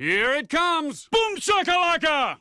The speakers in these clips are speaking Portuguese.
Here it comes! Boom shakalaka!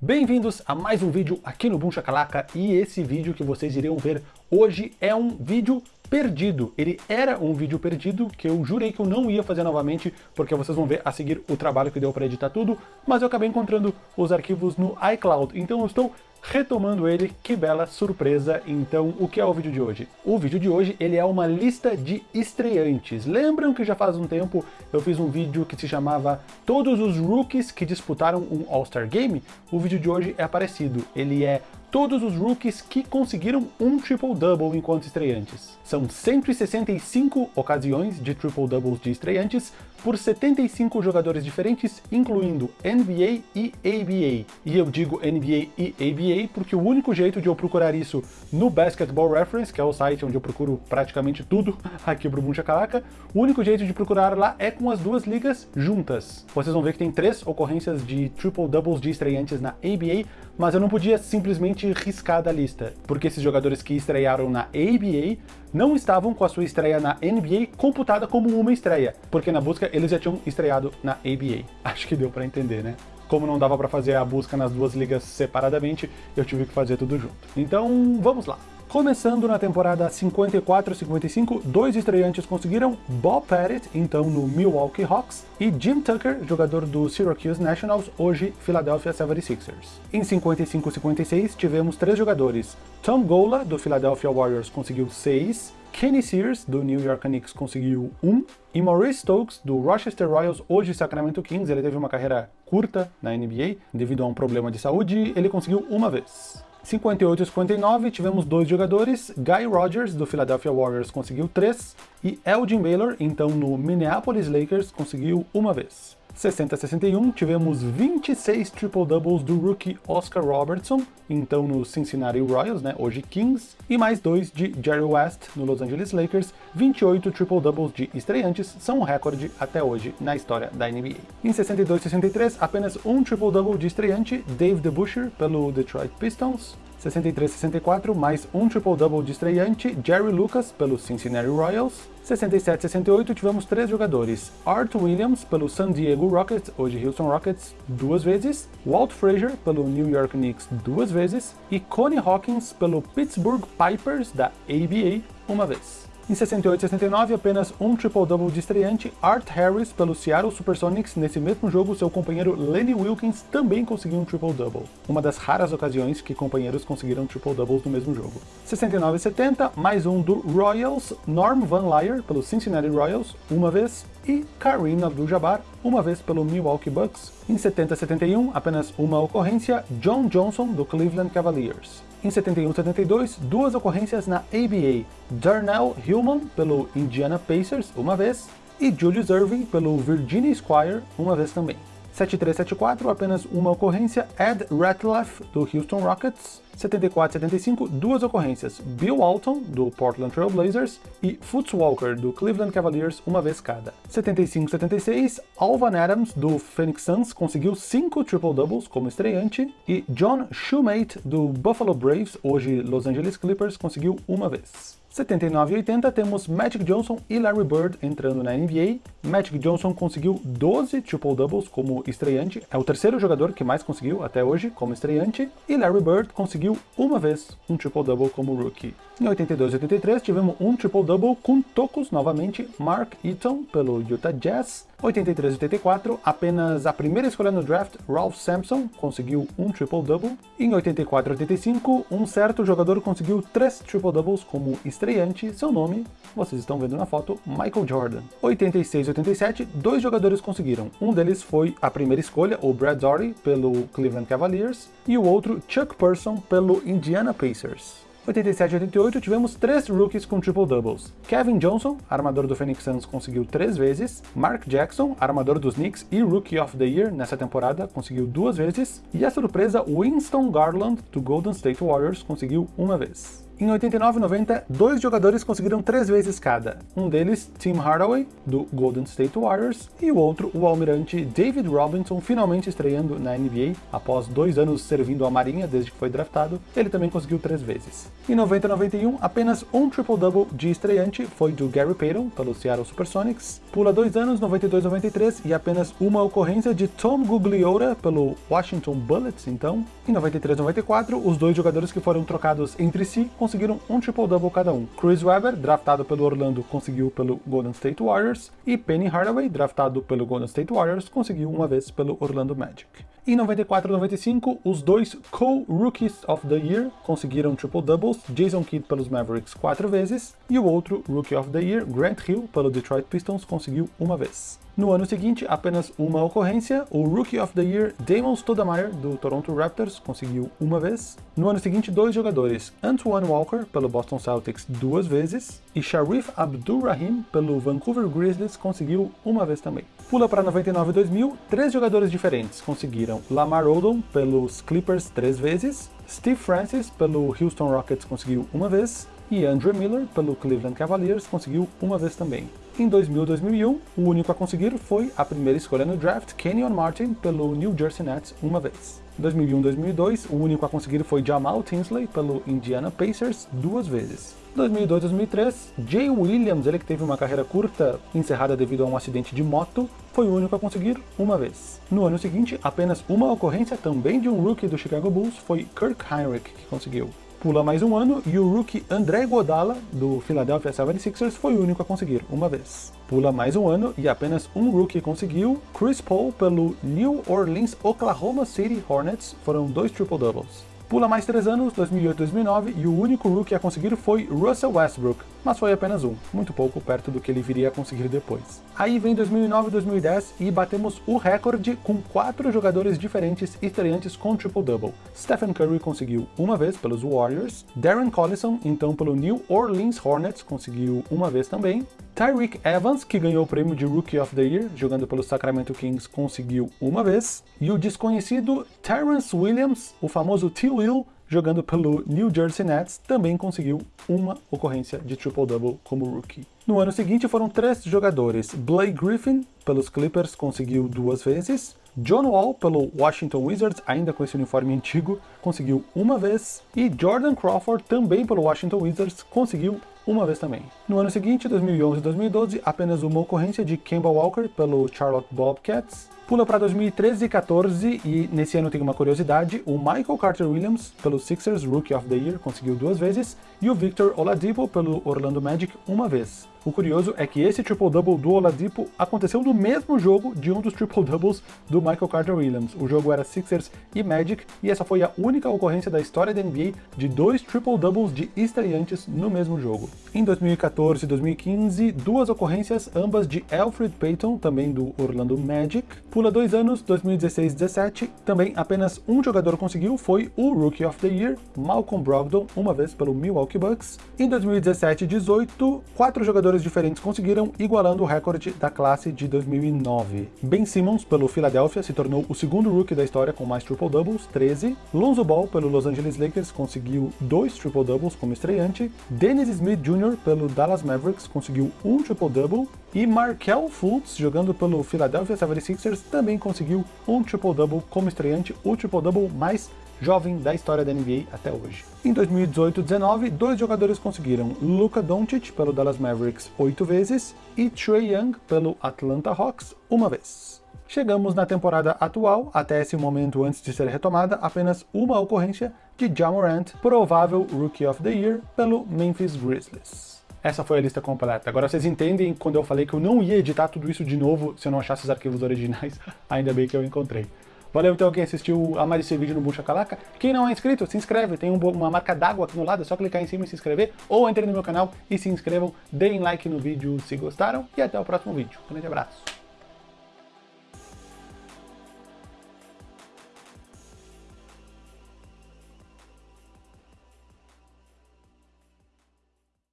Bem-vindos a mais um vídeo aqui no Boom Shakalaka e esse vídeo que vocês iriam ver hoje é um vídeo perdido. Ele era um vídeo perdido que eu jurei que eu não ia fazer novamente, porque vocês vão ver a seguir o trabalho que deu para editar tudo, mas eu acabei encontrando os arquivos no iCloud, então eu estou retomando ele, que bela surpresa. Então, o que é o vídeo de hoje? O vídeo de hoje, ele é uma lista de estreantes. Lembram que já faz um tempo eu fiz um vídeo que se chamava Todos os Rookies que disputaram um All-Star Game? O vídeo de hoje é parecido. Ele é todos os rookies que conseguiram um triple-double enquanto estreantes. São 165 ocasiões de triple-doubles de estreantes por 75 jogadores diferentes, incluindo NBA e ABA. E eu digo NBA e ABA porque o único jeito de eu procurar isso no Basketball Reference, que é o site onde eu procuro praticamente tudo aqui pro Buncha Calaca, o único jeito de procurar lá é com as duas ligas juntas. Vocês vão ver que tem três ocorrências de triple-doubles de estreantes na ABA, mas eu não podia simplesmente riscar da lista, porque esses jogadores que estrearam na ABA não estavam com a sua estreia na NBA computada como uma estreia, porque na busca eles já tinham estreado na ABA. Acho que deu para entender, né? Como não dava para fazer a busca nas duas ligas separadamente, eu tive que fazer tudo junto. Então, vamos lá. Começando na temporada 54-55, dois estreantes conseguiram Bob Pettit, então no Milwaukee Hawks, e Jim Tucker, jogador do Syracuse Nationals, hoje Philadelphia 76ers. Em 55-56 tivemos três jogadores. Tom Gola, do Philadelphia Warriors, conseguiu seis, Kenny Sears, do New York Knicks, conseguiu um, e Maurice Stokes, do Rochester Royals, hoje Sacramento Kings, ele teve uma carreira curta na NBA, devido a um problema de saúde, ele conseguiu uma vez. 58 e 59 tivemos dois jogadores, Guy Rogers do Philadelphia Warriors conseguiu três e Elgin Baylor, então no Minneapolis Lakers, conseguiu uma vez. 60 61 tivemos 26 triple-doubles do rookie Oscar Robertson, então no Cincinnati Royals, né, hoje Kings, e mais dois de Jerry West no Los Angeles Lakers, 28 triple-doubles de estreantes, são um recorde até hoje na história da NBA. Em 62 63 apenas um triple-double de estreante, Dave DeBusschere pelo Detroit Pistons, 63-64, mais um triple-double de estreante, Jerry Lucas, pelo Cincinnati Royals. 67-68, tivemos três jogadores, Art Williams, pelo San Diego Rockets, hoje Houston Rockets, duas vezes, Walt Frazier, pelo New York Knicks, duas vezes, e Connie Hawkins, pelo Pittsburgh Pipers, da ABA, uma vez. Em 68 e 69, apenas um triple-double de estreante, Art Harris pelo Seattle Supersonics. Nesse mesmo jogo, seu companheiro Lenny Wilkins também conseguiu um triple-double. Uma das raras ocasiões que companheiros conseguiram triple-doubles no mesmo jogo. 69 e 70, mais um do Royals, Norm Van Lier pelo Cincinnati Royals, uma vez, e Kareem Abdul-Jabbar, uma vez pelo Milwaukee Bucks. Em 70 e 71, apenas uma ocorrência, John Johnson do Cleveland Cavaliers. Em 71-72, duas ocorrências na ABA, Darnell Hillman pelo Indiana Pacers, uma vez, e Julius Irving pelo Virginia Squire, uma vez também. 7374, apenas uma ocorrência, Ed Ratliff, do Houston Rockets. 74-75, duas ocorrências, Bill Walton, do Portland Trail Blazers, e Foots Walker, do Cleveland Cavaliers, uma vez cada. 75-76, Alvan Adams, do Phoenix Suns, conseguiu cinco triple-doubles como estreante, e John Shoemate, do Buffalo Braves, hoje Los Angeles Clippers, conseguiu uma vez. 79 e 80 temos Magic Johnson e Larry Bird entrando na NBA. Magic Johnson conseguiu 12 triple-doubles como estreante, é o terceiro jogador que mais conseguiu até hoje como estreante, e Larry Bird conseguiu uma vez um triple-double como rookie. Em 82 e 83 tivemos um triple-double com tocos novamente, Mark Eaton pelo Utah Jazz, 83 e 84, apenas a primeira escolha no draft, Ralph Sampson, conseguiu um triple-double. Em 84 e 85, um certo jogador conseguiu três triple-doubles como estreante, seu nome, vocês estão vendo na foto, Michael Jordan. 86 e 87, dois jogadores conseguiram. Um deles foi a primeira escolha, o Brad Daugherty, pelo Cleveland Cavaliers, e o outro, Chuck Person, pelo Indiana Pacers. 87 e 88 tivemos três rookies com triple-doubles. Kevin Johnson, armador do Phoenix Suns, conseguiu três vezes. Mark Jackson, armador dos Knicks e Rookie of the Year nessa temporada, conseguiu duas vezes. E a surpresa, Winston Garland, do Golden State Warriors, conseguiu uma vez. Em 89 e 90, dois jogadores conseguiram três vezes cada. Um deles, Tim Hardaway, do Golden State Warriors, e o outro, o almirante David Robinson, finalmente estreando na NBA, após dois anos servindo a marinha desde que foi draftado, ele também conseguiu três vezes. Em 90 e 91, apenas um triple-double de estreante foi do Gary Payton, pelo Seattle Supersonics. Pula dois anos, 92 e 93, e apenas uma ocorrência de Tom Gugliola, pelo Washington Bullets, então. Em 93 e 94, os dois jogadores que foram trocados entre si conseguiram um triple-double cada um. Chris Webber, draftado pelo Orlando, conseguiu pelo Golden State Warriors, e Penny Hardaway, draftado pelo Golden State Warriors, conseguiu uma vez pelo Orlando Magic. Em 94 e 95, os dois co-Rookies of the Year conseguiram triple-doubles, Jason Kidd pelos Mavericks quatro vezes, e o outro Rookie of the Year, Grant Hill, pelo Detroit Pistons, conseguiu uma vez. No ano seguinte, apenas uma ocorrência, o Rookie of the Year Damon Stoudemire, do Toronto Raptors, conseguiu uma vez. No ano seguinte, dois jogadores, Antoine Walker, pelo Boston Celtics, duas vezes, e Sharif Abdul-Rahim, pelo Vancouver Grizzlies, conseguiu uma vez também. Pula para 99 e 2000, três jogadores diferentes conseguiram Lamar Odom, pelos Clippers, três vezes, Steve Francis, pelo Houston Rockets, conseguiu uma vez, e Andrew Miller, pelo Cleveland Cavaliers, conseguiu uma vez também. Em 2000 e 2001, o único a conseguir foi a primeira escolha no draft, Kenyon Martin, pelo New Jersey Nets, uma vez. Em 2001 e 2002, o único a conseguir foi Jamal Tinsley, pelo Indiana Pacers, duas vezes. 2002 2003, Jay Williams, ele que teve uma carreira curta encerrada devido a um acidente de moto, foi o único a conseguir uma vez. No ano seguinte, apenas uma ocorrência também de um rookie do Chicago Bulls foi Kirk Heinrich que conseguiu. Pula mais um ano e o rookie André Godala, do Philadelphia 76ers, foi o único a conseguir, uma vez. Pula mais um ano e apenas um rookie conseguiu, Chris Paul pelo New Orleans Oklahoma City Hornets, foram dois triple-doubles. Pula mais três anos, 2008 2009, e o único rookie a conseguir foi Russell Westbrook, mas foi apenas um, muito pouco perto do que ele viria a conseguir depois. Aí vem 2009 e 2010 e batemos o recorde com quatro jogadores diferentes estreantes com triple-double. Stephen Curry conseguiu uma vez pelos Warriors, Darren Collison, então pelo New Orleans Hornets, conseguiu uma vez também, Tyreek Evans, que ganhou o prêmio de Rookie of the Year, jogando pelo Sacramento Kings, conseguiu uma vez. E o desconhecido Terrence Williams, o famoso T-Will, jogando pelo New Jersey Nets, também conseguiu uma ocorrência de triple-double como rookie. No ano seguinte foram três jogadores. Blake Griffin, pelos Clippers, conseguiu duas vezes. John Wall, pelo Washington Wizards, ainda com esse uniforme antigo, conseguiu uma vez. E Jordan Crawford, também pelo Washington Wizards, conseguiu uma vez também. No ano seguinte, 2011 e 2012, apenas uma ocorrência de Kemba Walker pelo Charlotte Bobcats. Pula para 2013 e 14 e nesse ano tem uma curiosidade, o Michael Carter Williams pelo Sixers Rookie of the Year conseguiu duas vezes e o Victor Oladipo pelo Orlando Magic uma vez. O curioso é que esse triple-double do Oladipo aconteceu no mesmo jogo de um dos triple-doubles do Michael Carter Williams. O jogo era Sixers e Magic, e essa foi a única ocorrência da história da NBA de dois triple-doubles de estreantes no mesmo jogo. Em 2014 e 2015, duas ocorrências, ambas de Alfred Payton, também do Orlando Magic. Pula dois anos, 2016 e 17, também apenas um jogador conseguiu, foi o Rookie of the Year, Malcolm Brogdon, uma vez pelo Milwaukee Bucks. Em 2017 e 18, quatro jogadores diferentes conseguiram, igualando o recorde da classe de 2009. Ben Simmons, pelo Philadelphia, se tornou o segundo rookie da história com mais triple-doubles, 13. Lonzo Ball, pelo Los Angeles Lakers, conseguiu dois triple-doubles como estreante. Dennis Smith Jr., pelo Dallas Mavericks, conseguiu um triple-double. E Markel Fultz, jogando pelo Philadelphia 76ers, também conseguiu um triple-double como estreante, o triple-double mais jovem da história da NBA até hoje. Em 2018-19, dois jogadores conseguiram, Luka Doncic pelo Dallas Mavericks oito vezes e Trey Young pelo Atlanta Hawks uma vez. Chegamos na temporada atual, até esse momento antes de ser retomada, apenas uma ocorrência de Ja Morant, provável Rookie of the Year, pelo Memphis Grizzlies. Essa foi a lista completa. Agora vocês entendem quando eu falei que eu não ia editar tudo isso de novo se eu não achasse os arquivos originais, ainda bem que eu encontrei. Valeu então quem assistiu a mais esse vídeo no Bucha Calaca. Quem não é inscrito, se inscreve. Tem uma marca d'água aqui no lado, é só clicar em cima e se inscrever. Ou entrem no meu canal e se inscrevam. Deem like no vídeo se gostaram. E até o próximo vídeo. Um grande abraço.